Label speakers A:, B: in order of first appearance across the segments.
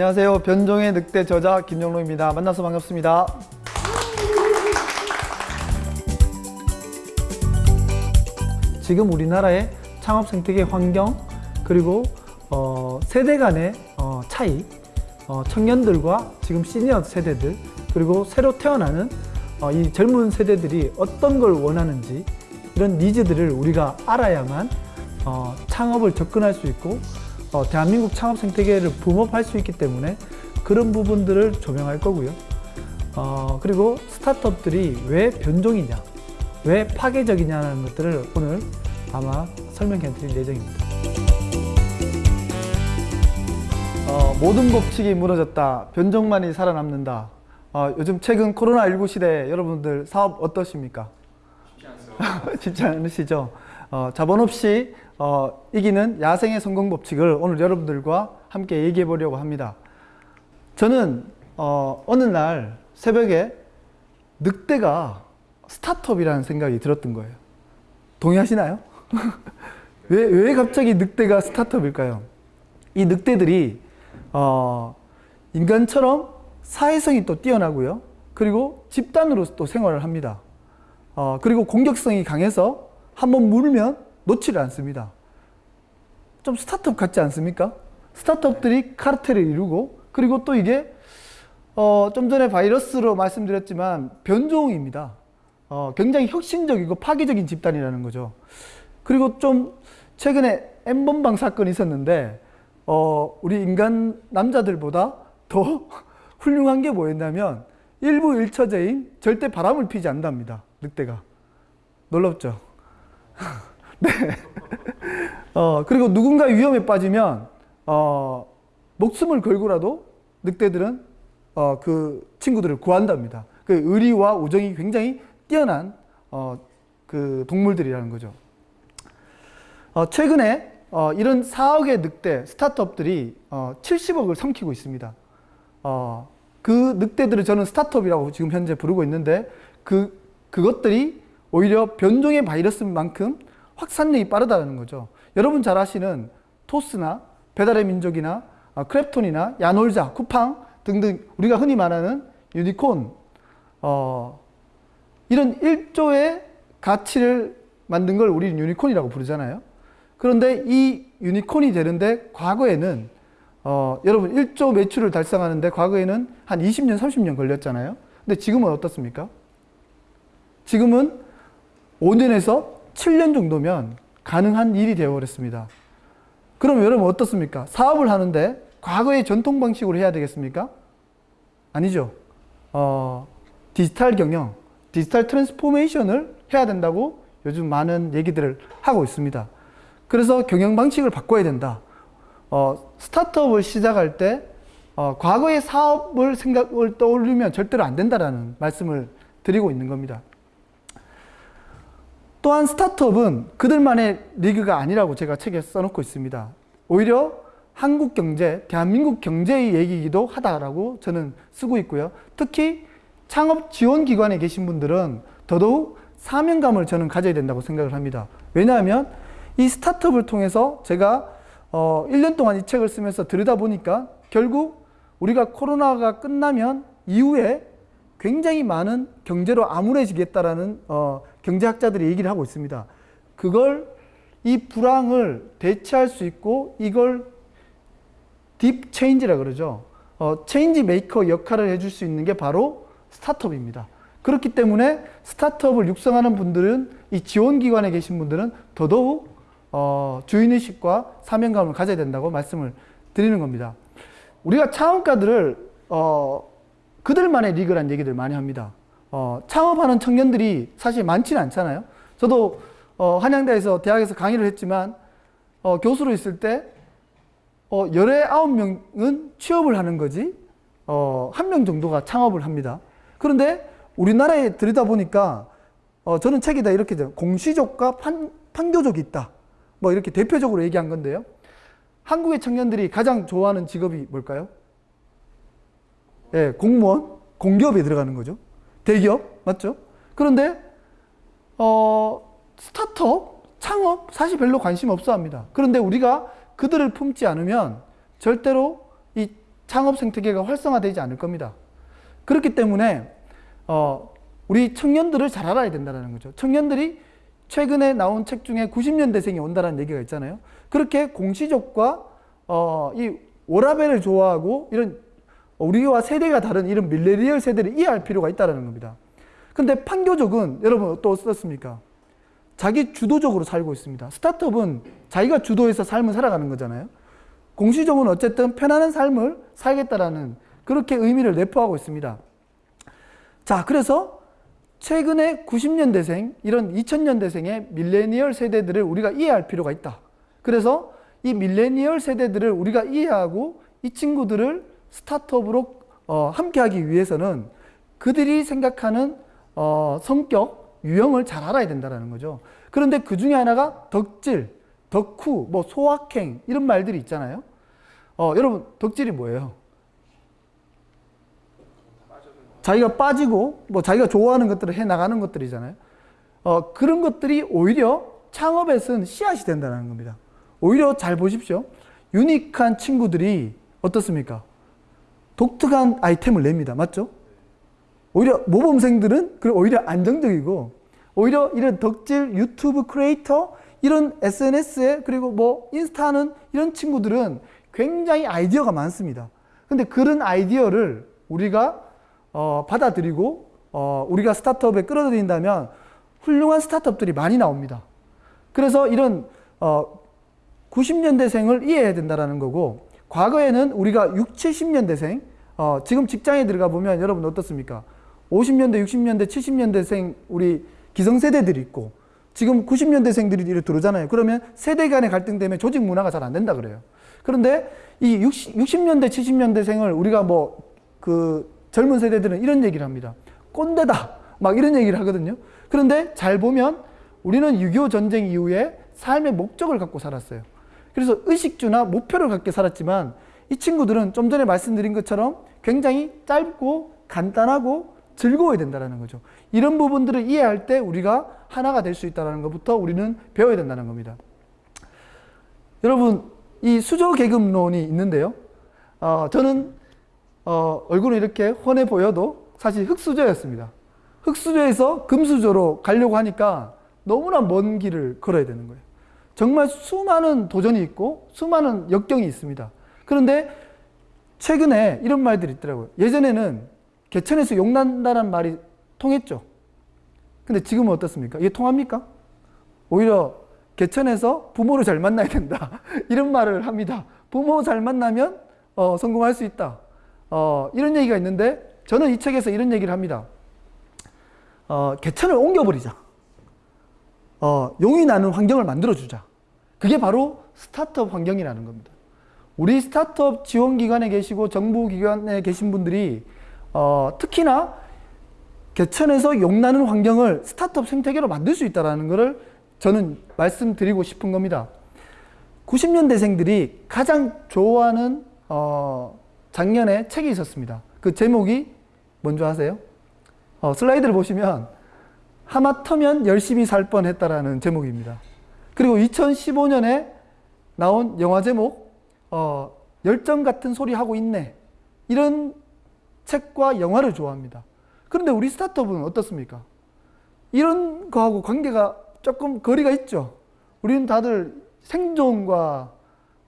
A: 안녕하세요. 변종의 늑대 저자 김영로입니다. 만나서 반갑습니다. 지금 우리나라의 창업 생태계 환경 그리고 어, 세대 간의 어, 차이 어, 청년들과 지금 시니어 세대들 그리고 새로 태어나는 어, 이 젊은 세대들이 어떤 걸 원하는지 이런 니즈들을 우리가 알아야만 어, 창업을 접근할 수 있고 어, 대한민국 창업 생태계를 붐업할 수 있기 때문에 그런 부분들을 조명할 거고요. 어, 그리고 스타트업들이 왜 변종이냐, 왜 파괴적이냐는 것들을 오늘 아마 설명해 드릴 예정입니다. 어, 모든 법칙이 무너졌다. 변종만이 살아남는다. 어, 요즘 최근 코로나19 시대 여러분들 사업 어떠십니까? 쉽지 않으시죠? 어, 자본 없이 어, 이기는 야생의 성공 법칙을 오늘 여러분들과 함께 얘기해 보려고 합니다. 저는 어, 어느 날 새벽에 늑대가 스타트업이라는 생각이 들었던 거예요. 동의하시나요? 왜, 왜 갑자기 늑대가 스타트업일까요? 이 늑대들이 어, 인간처럼 사회성이 또 뛰어나고요. 그리고 집단으로 또 생활을 합니다. 어, 그리고 공격성이 강해서 한번 물면 놓지를 않습니다. 좀 스타트업 같지 않습니까? 스타트업들이 카르텔을 이루고 그리고 또 이게 어, 좀 전에 바이러스로 말씀드렸지만 변종입니다. 어, 굉장히 혁신적이고 파괴적인 집단이라는 거죠. 그리고 좀 최근에 N번방 사건이 있었는데 어, 우리 인간 남자들보다 더 훌륭한 게 뭐였냐면 일부 일처제인 절대 바람을 피지 않답니다. 늑대가. 놀랍죠? 네. 어, 그리고 누군가 위험에 빠지면 어, 목숨을 걸고라도 늑대들은 어, 그 친구들을 구한답니다. 그 의리와 우정이 굉장히 뛰어난 어, 그 동물들이라는 거죠. 어, 최근에 어, 이런 4억의 늑대 스타트업들이 어, 70억을 삼키고 있습니다. 어, 그 늑대들을 저는 스타트업이라고 지금 현재 부르고 있는데 그, 그것들이 오히려 변종의 바이러스만큼 확산력이 빠르다는 거죠. 여러분 잘 아시는 토스나 배달의 민족이나 어, 크래프톤이나 야놀자, 쿠팡 등등 우리가 흔히 말하는 유니콘 어, 이런 1조의 가치를 만든 걸 우리는 유니콘이라고 부르잖아요. 그런데 이 유니콘이 되는데 과거에는 어, 여러분 1조 매출을 달성하는데 과거에는 한 20년, 30년 걸렸잖아요. 근데 지금은 어떻습니까? 지금은 5년에서 7년 정도면 가능한 일이 되어버렸습니다. 그럼 여러분 어떻습니까? 사업을 하는데 과거의 전통 방식으로 해야 되겠습니까? 아니죠. 어, 디지털 경영, 디지털 transformation을 해야 된다고 요즘 많은 얘기들을 하고 있습니다. 그래서 경영 방식을 바꿔야 된다. 어, 스타트업을 시작할 때 어, 과거의 사업을 생각을 떠올리면 절대로 안 된다라는 말씀을 드리고 있는 겁니다. 또한 스타트업은 그들만의 리그가 아니라고 제가 책에 써놓고 있습니다. 오히려 한국 경제, 대한민국 경제의 얘기이기도 하다라고 저는 쓰고 있고요. 특히 창업 지원 기관에 계신 분들은 더더욱 사명감을 저는 가져야 된다고 생각을 합니다. 왜냐하면 이 스타트업을 통해서 제가 어 1년 동안 이 책을 쓰면서 들여다보니까 결국 우리가 코로나가 끝나면 이후에 굉장히 많은 경제로 암울해지겠다라는 어 경제학자들이 얘기를 하고 있습니다. 그걸 이 불황을 대체할 수 있고 이걸 deep change라 그러죠. 어, change maker 역할을 해줄 수 있는 게 바로 스타트업입니다. 그렇기 때문에 스타트업을 육성하는 분들은 이 지원기관에 계신 분들은 더더욱 어, 주인의식과 사명감을 가져야 된다고 말씀을 드리는 겁니다. 우리가 창업가들을 어, 그들만의 리그란 얘기들 많이 합니다. 어, 창업하는 청년들이 사실 많지는 않잖아요. 저도 어, 한양대에서 대학에서 강의를 했지만 어, 교수로 있을 때 어, 19명은 취업을 하는 거지 어, 한 명 정도가 창업을 합니다. 그런데 우리나라에 들이다 보니까 어, 저는 책에다 이렇게 공시족과 판, 판교족이 있다. 뭐 이렇게 대표적으로 얘기한 건데요. 한국의 청년들이 가장 좋아하는 직업이 뭘까요? 예, 공무원, 공기업에 들어가는 거죠. 대기업, 맞죠? 그런데 어, 스타트업, 창업 사실 별로 관심 없어 합니다. 그런데 우리가 그들을 품지 않으면 절대로 이 창업 생태계가 활성화되지 않을 겁니다. 그렇기 때문에 어, 우리 청년들을 잘 알아야 된다는 거죠. 청년들이 최근에 나온 책 중에 90년대생이 온다는 얘기가 있잖아요. 그렇게 공시족과 어, 이 워라벨을 좋아하고 이런 우리와 세대가 다른 이런 밀레니얼 세대를 이해할 필요가 있다는 겁니다. 근데 판교족은 여러분 또 어떻습니까? 자기 주도적으로 살고 있습니다. 스타트업은 자기가 주도해서 삶을 살아가는 거잖아요. 공시적은 어쨌든 편안한 삶을 살겠다라는 그렇게 의미를 내포하고 있습니다. 자, 그래서 최근에 90년대생, 이런 2000년대생의 밀레니얼 세대들을 우리가 이해할 필요가 있다. 그래서 이 밀레니얼 세대들을 우리가 이해하고 이 친구들을 스타트업으로 어, 함께하기 위해서는 그들이 생각하는 어, 성격, 유형을 잘 알아야 된다는 거죠. 그런데 그 중에 하나가 덕질, 덕후, 뭐 소확행 이런 말들이 있잖아요. 어, 여러분 덕질이 뭐예요? 자기가 빠지고 뭐 자기가 좋아하는 것들을 해 나가는 것들이잖아요. 어, 그런 것들이 오히려 창업에 쓴 씨앗이 된다는 겁니다. 오히려 잘 보십시오. 유니크한 친구들이 어떻습니까? 독특한 아이템을 냅니다. 맞죠? 오히려 모범생들은 오히려 안정적이고 오히려 이런 덕질 유튜브 크리에이터 이런 SNS에 그리고 뭐 인스타는 이런 친구들은 굉장히 아이디어가 많습니다. 근데 그런 아이디어를 우리가 어, 받아들이고 어, 우리가 스타트업에 끌어들인다면 훌륭한 스타트업들이 많이 나옵니다. 그래서 이런 어, 90년대생을 이해해야 된다는 거고 과거에는 우리가 6, 70년대생 어, 지금 직장에 들어가 보면 여러분 어떻습니까? 50년대, 60년대, 70년대생 우리 기성세대들이 있고 지금 90년대생들이 이렇게 들어오잖아요. 그러면 세대 간의 갈등 때문에 조직 문화가 잘 안 된다 그래요. 그런데 이 60, 60년대, 70년대생을 우리가 뭐 그 젊은 세대들은 이런 얘기를 합니다. 꼰대다. 막 이런 얘기를 하거든요. 그런데 잘 보면 우리는 6.25 전쟁 이후에 삶의 목적을 갖고 살았어요. 그래서 의식주나 목표를 갖게 살았지만 이 친구들은 좀 전에 말씀드린 것처럼 굉장히 짧고 간단하고 즐거워야 된다는 거죠. 이런 부분들을 이해할 때 우리가 하나가 될 수 있다는 것부터 우리는 배워야 된다는 겁니다. 여러분, 이 수저 계급론이 있는데요. 어, 저는 어, 얼굴은 이렇게 훤해 보여도 사실 흙수저였습니다. 흙수저에서 금수저로 가려고 하니까 너무나 먼 길을 걸어야 되는 거예요. 정말 수많은 도전이 있고 수많은 역경이 있습니다. 그런데 최근에 이런 말들이 있더라고요. 예전에는 개천에서 용난다는 말이 통했죠. 근데 지금은 어떻습니까? 이게 통합니까? 오히려 개천에서 부모를 잘 만나야 된다. 이런 말을 합니다. 부모 잘 만나면 어, 성공할 수 있다. 어, 이런 얘기가 있는데 저는 이 책에서 이런 얘기를 합니다. 어, 개천을 옮겨버리자. 어, 용이 나는 환경을 만들어주자. 그게 바로 스타트업 환경이라는 겁니다. 우리 스타트업 지원기관에 계시고 정부기관에 계신 분들이 어, 특히나 개천에서 용나는 환경을 스타트업 생태계로 만들 수 있다는 것을 저는 말씀드리고 싶은 겁니다. 90년대생들이 가장 좋아하는 어, 작년에 책이 있었습니다. 그 제목이 뭔지 아세요? 어, 슬라이드를 보시면 하마터면 열심히 살 뻔했다라는 제목입니다. 그리고 2015년에 나온 영화 제목 어, 열정 같은 소리 하고 있네 이런 책과 영화를 좋아합니다. 그런데 우리 스타트업은 어떻습니까? 이런 거하고 관계가 조금 거리가 있죠. 우리는 다들 생존과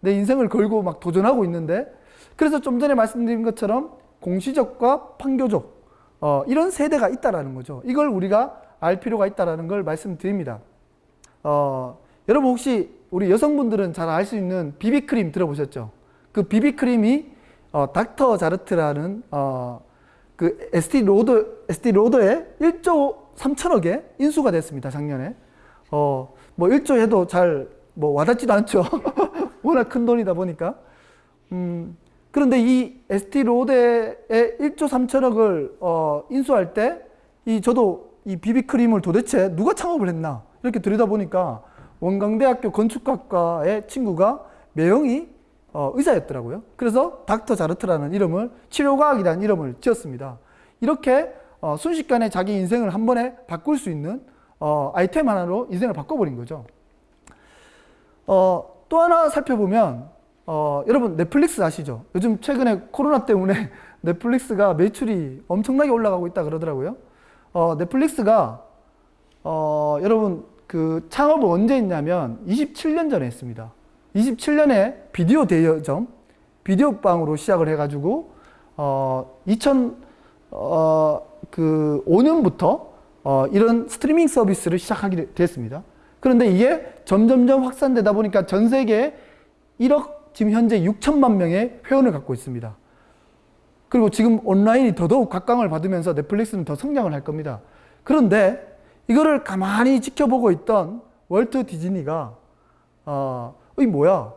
A: 내 인생을 걸고 막 도전하고 있는데 그래서 좀 전에 말씀드린 것처럼 공시적과 판교적 어, 이런 세대가 있다라는 거죠. 이걸 우리가 알 필요가 있다라는 걸 말씀드립니다. 어, 여러분 혹시 우리 여성분들은 잘 알 수 있는 비비크림 들어보셨죠? 그 비비크림이 어, 닥터 자르트라는 어, 그 에스티 로더 에스티 로더에 1조 3천억에 인수가 됐습니다 작년에. 어, 뭐 1조 해도 잘 뭐 와닿지도 않죠. 워낙 큰 돈이다 보니까. 음, 그런데 이 에스티 로더에 1조 3천억을 어, 인수할 때 이 저도 이 비비크림을 도대체 누가 창업을 했나 이렇게 들여다 보니까 원광대학교 건축학과의 친구가 매형이 어, 의사였더라고요. 그래서 닥터 자르트라는 이름을 치료과학이라는 이름을 지었습니다. 이렇게 어, 순식간에 자기 인생을 한 번에 바꿀 수 있는 어, 아이템 하나로 인생을 바꿔버린 거죠. 어, 또 하나 살펴보면 어, 여러분 넷플릭스 아시죠? 요즘 최근에 코로나 때문에 넷플릭스가 매출이 엄청나게 올라가고 있다 그러더라고요. 어, 넷플릭스가 어, 여러분 그 창업을 언제 했냐면 27년 전에 했습니다. 27년에 비디오 대여점, 비디오 방으로 시작을 해가지고 어, 2000, 어, 그 5년부터 어, 이런 스트리밍 서비스를 시작하게 됐습니다. 그런데 이게 점점점 확산되다 보니까 전 세계에 1억 지금 현재 6천만 명의 회원을 갖고 있습니다. 그리고 지금 온라인이 더더욱 각광을 받으면서 넷플릭스는 더 성장을 할 겁니다. 그런데 이거를 가만히 지켜보고 있던 월트 디즈니가 어, 이 뭐야?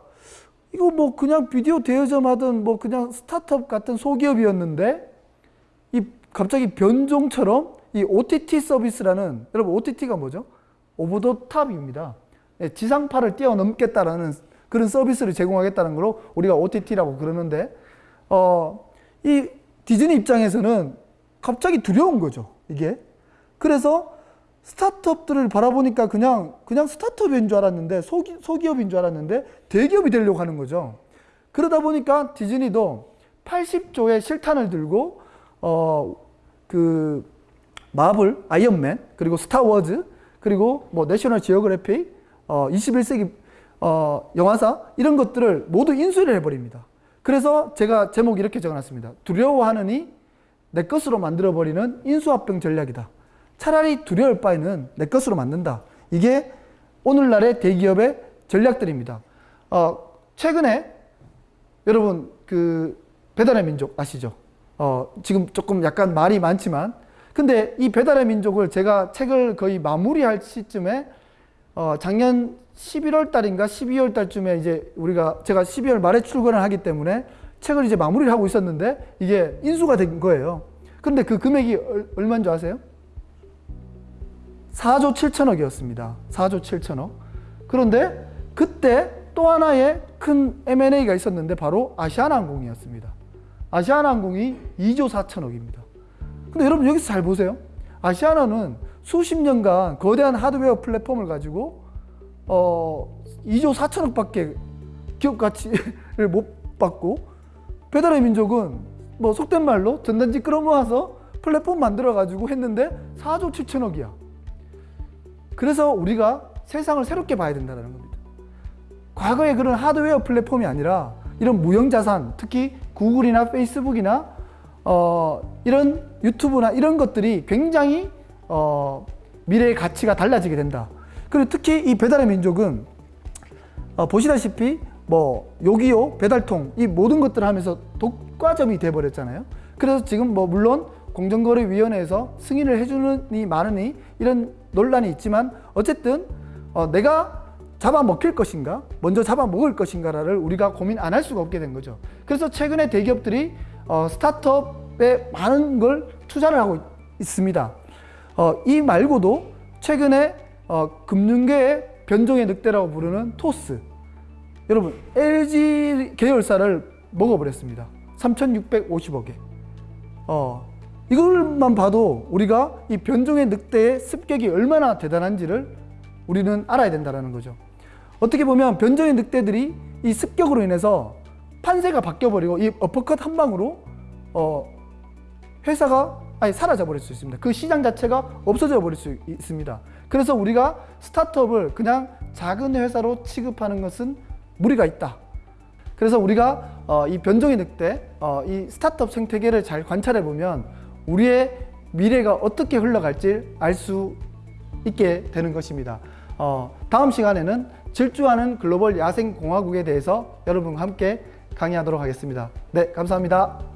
A: 이거 뭐 그냥 비디오 대여점 하던 뭐 그냥 스타트업 같은 소기업이었는데 이 갑자기 변종처럼 이 OTT 서비스라는 여러분 OTT가 뭐죠? 오버 더 탑입니다. 예, 지상파를 뛰어넘겠다라는 그런 서비스를 제공하겠다는 걸로 우리가 OTT라고 그러는데 어, 이 디즈니 입장에서는 갑자기 두려운 거죠. 이게. 그래서 스타트업들을 바라보니까 그냥 그냥 스타트업인 줄 알았는데 소기, 소기업인 줄 알았는데 대기업이 되려고 하는 거죠. 그러다 보니까 디즈니도 80조의 실탄을 들고 어 그 마블, 아이언맨, 그리고 스타워즈, 그리고 뭐 내셔널 지오그래피, 어 21세기 어 영화사 이런 것들을 모두 인수를 해버립니다. 그래서 제가 제목 이렇게 적어놨습니다. 두려워하느니 내 것으로 만들어버리는 인수합병 전략이다. 차라리 두려울 바에는 내 것으로 만든다. 이게 오늘날의 대기업의 전략들입니다. 어, 최근에 여러분 그 배달의 민족 아시죠? 어, 지금 조금 약간 말이 많지만 근데 이 배달의 민족을 제가 책을 거의 마무리할 시점에 어, 작년 11월 달인가 12월 달쯤에 이제 우리가 제가 12월 말에 출근을 하기 때문에 책을 이제 마무리를 하고 있었는데 이게 인수가 된 거예요. 그런데 그 금액이 얼마인 줄 아세요? 4조 7천억이었습니다. 4조 7천억. 그런데 그때 또 하나의 큰 M&A가 있었는데 바로 아시아나항공이었습니다. 아시아나항공이 2조 4천억입니다. 근데 여러분 여기서 잘 보세요. 아시아나는 수십 년간 거대한 하드웨어 플랫폼을 가지고 어 2조 4천억밖에 기업 가치를 못 받고 배달의 민족은 뭐 속된 말로 전단지 끌어모아서 플랫폼 만들어 가지고 했는데 4조 7천억이야. 그래서 우리가 세상을 새롭게 봐야 된다는 겁니다. 과거에 그런 하드웨어 플랫폼이 아니라 이런 무형자산, 특히 구글이나 페이스북이나 어, 이런 유튜브나 이런 것들이 굉장히 어, 미래의 가치가 달라지게 된다. 그리고 특히 이 배달의 민족은 어, 보시다시피 뭐 요기요, 배달통 이 모든 것들을 하면서 독과점이 돼버렸잖아요. 그래서 지금 뭐 물론 공정거래위원회에서 승인을 해주느니 마느니 이런 논란이 있지만 어쨌든 어, 내가 잡아먹힐 것인가 먼저 잡아먹을 것인가를 우리가 고민 안 할 수가 없게 된 거죠. 그래서 최근에 대기업들이 어, 스타트업에 많은 걸 투자를 하고 있습니다. 어, 이 말고도 최근에 어, 금융계의 변종의 늑대라고 부르는 토스. 여러분 LG 계열사를 먹어버렸습니다. 3650억에. 어, 이걸만 봐도 우리가 이 변종의 늑대의 습격이 얼마나 대단한지를 우리는 알아야 된다는 거죠. 어떻게 보면 변종의 늑대들이 이 습격으로 인해서 판세가 바뀌어버리고 이 어퍼컷 한 방으로 어 회사가 아니 사라져 버릴 수 있습니다. 그 시장 자체가 없어져 버릴 수 있습니다. 그래서 우리가 스타트업을 그냥 작은 회사로 취급하는 것은 무리가 있다. 그래서 우리가 어, 이 변종의 늑대, 어, 이 스타트업 생태계를 잘 관찰해 보면 우리의 미래가 어떻게 흘러갈지 알 수 있게 되는 것입니다. 어, 다음 시간에는 질주하는 글로벌 야생공화국에 대해서 여러분과 함께 강의하도록 하겠습니다. 네, 감사합니다.